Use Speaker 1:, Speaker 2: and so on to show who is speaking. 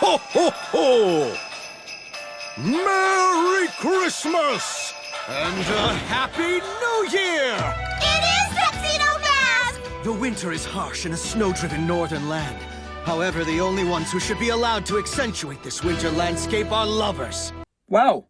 Speaker 1: ho, ho, ho! Merry Christmas! And a Happy New Year!
Speaker 2: It is Tuxedo Mask!
Speaker 3: The winter is harsh in a snow-driven northern land. However, the only ones who should be allowed to accentuate this winter landscape are lovers.
Speaker 4: Wow,